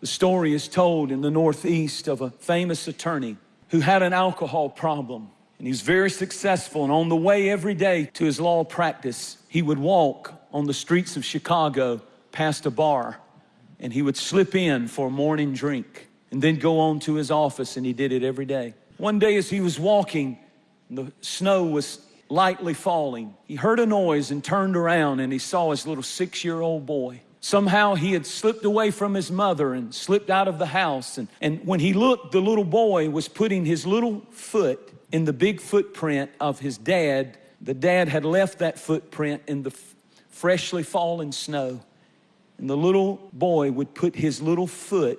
The story is told in the Northeast of a famous attorney who had an alcohol problem. And he was very successful. And on the way every day to his law practice, he would walk on the streets of Chicago past a bar and he would slip in for a morning drink and then go on to his office and he did it every day. One day as he was walking, the snow was lightly falling. He heard a noise and turned around and he saw his little six-year-old boy. Somehow he had slipped away from his mother and slipped out of the house. And, and when he looked, the little boy was putting his little foot in the big footprint of his dad. The dad had left that footprint in the freshly fallen snow. And the little boy would put his little foot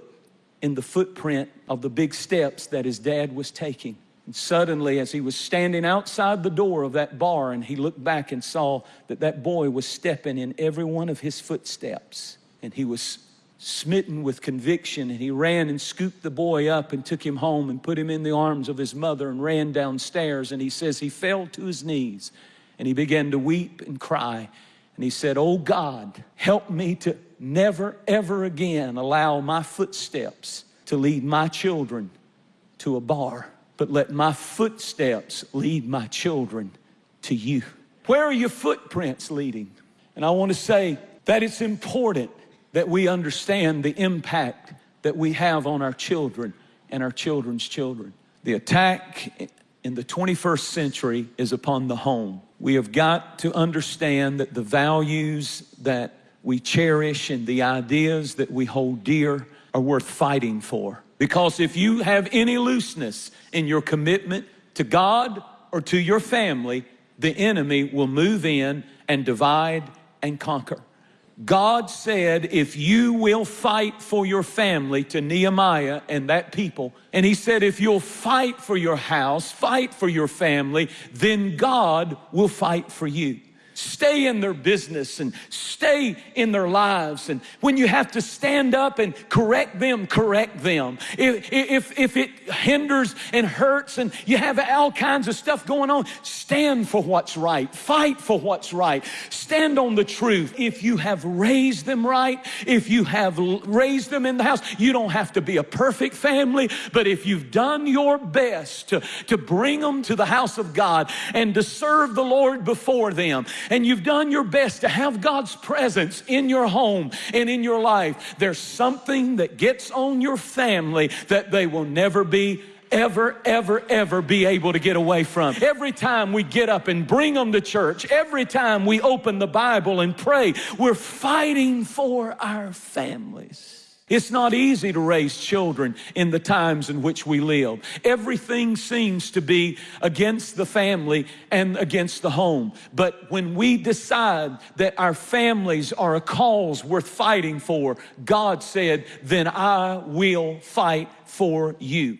in the footprint of the big steps that his dad was taking. And suddenly, as he was standing outside the door of that bar, and he looked back and saw that that boy was stepping in every one of his footsteps, and he was smitten with conviction, and he ran and scooped the boy up and took him home and put him in the arms of his mother and ran downstairs. And he says he fell to his knees and he began to weep and cry. And he said, Oh God, help me to never, ever again allow my footsteps to lead my children to a bar but let my footsteps lead my children to you. Where are your footprints leading? And I want to say that it's important that we understand the impact that we have on our children and our children's children. The attack in the 21st century is upon the home. We have got to understand that the values that we cherish and the ideas that we hold dear are worth fighting for. Because if you have any looseness in your commitment to God or to your family, the enemy will move in and divide and conquer. God said, if you will fight for your family to Nehemiah and that people, and he said, if you'll fight for your house, fight for your family, then God will fight for you stay in their business and stay in their lives. And when you have to stand up and correct them, correct them. If, if, if it hinders and hurts and you have all kinds of stuff going on, stand for what's right. Fight for what's right. Stand on the truth. If you have raised them right, if you have raised them in the house, you don't have to be a perfect family, but if you've done your best to, to bring them to the house of God and to serve the Lord before them and you've done your best to have God's presence in your home and in your life, there's something that gets on your family that they will never be ever, ever, ever be able to get away from. Every time we get up and bring them to church, every time we open the Bible and pray, we're fighting for our families. It's not easy to raise children in the times in which we live. Everything seems to be against the family and against the home. But when we decide that our families are a cause worth fighting for, God said, then I will fight for you.